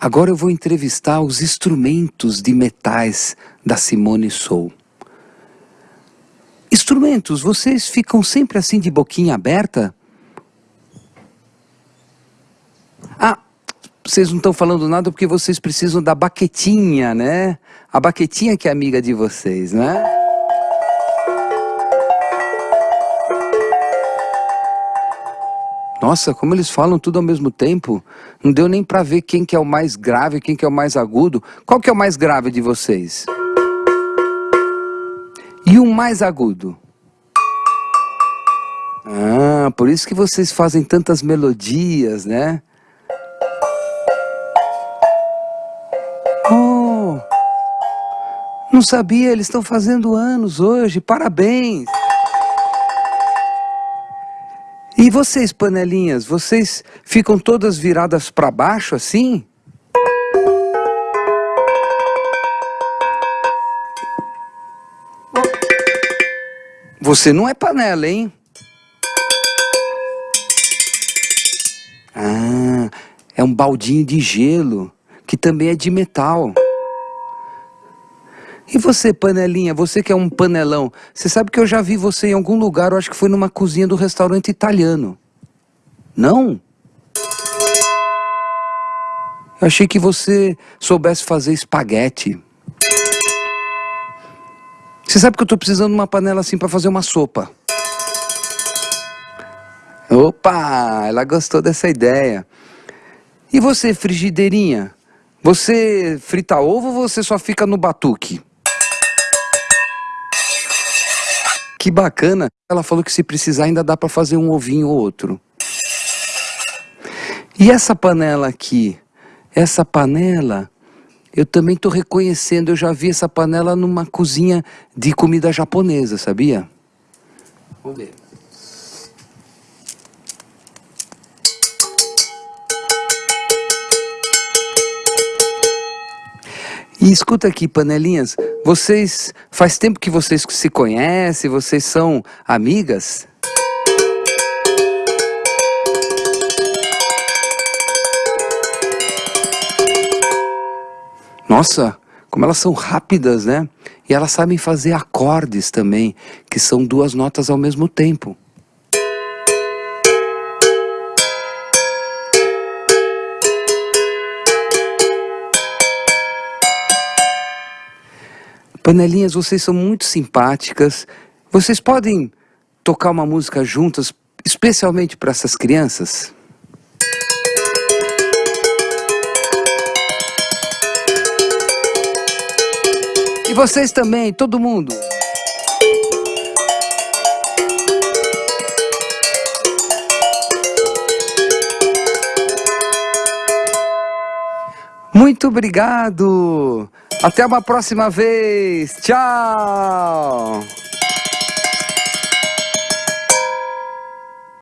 Agora eu vou entrevistar os instrumentos de metais da Simone Soul. Instrumentos, vocês ficam sempre assim de boquinha aberta? Ah, vocês não estão falando nada porque vocês precisam da baquetinha, né? A baquetinha que é amiga de vocês, né? Nossa, como eles falam tudo ao mesmo tempo. Não deu nem para ver quem que é o mais grave, quem que é o mais agudo. Qual que é o mais grave de vocês? E o mais agudo? Ah, por isso que vocês fazem tantas melodias, né? Oh, não sabia, eles estão fazendo anos hoje, parabéns! E vocês, panelinhas, vocês ficam todas viradas para baixo assim? Você não é panela, hein? Ah, é um baldinho de gelo, que também é de metal. E você, panelinha, você que é um panelão, você sabe que eu já vi você em algum lugar, eu acho que foi numa cozinha do restaurante italiano. Não? Eu achei que você soubesse fazer espaguete. Você sabe que eu estou precisando de uma panela assim para fazer uma sopa. Opa, ela gostou dessa ideia. E você, frigideirinha? Você frita ovo ou você só fica no batuque? Que bacana. Ela falou que se precisar ainda dá para fazer um ovinho ou outro. E essa panela aqui? Essa panela, eu também estou reconhecendo, eu já vi essa panela numa cozinha de comida japonesa, sabia? Vamos ver. E escuta aqui, panelinhas, vocês, faz tempo que vocês se conhecem, vocês são amigas? Nossa, como elas são rápidas, né? E elas sabem fazer acordes também, que são duas notas ao mesmo tempo. Panelinhas, vocês são muito simpáticas. Vocês podem tocar uma música juntas, especialmente para essas crianças? E vocês também, todo mundo. Muito obrigado! Até uma próxima vez. Tchau!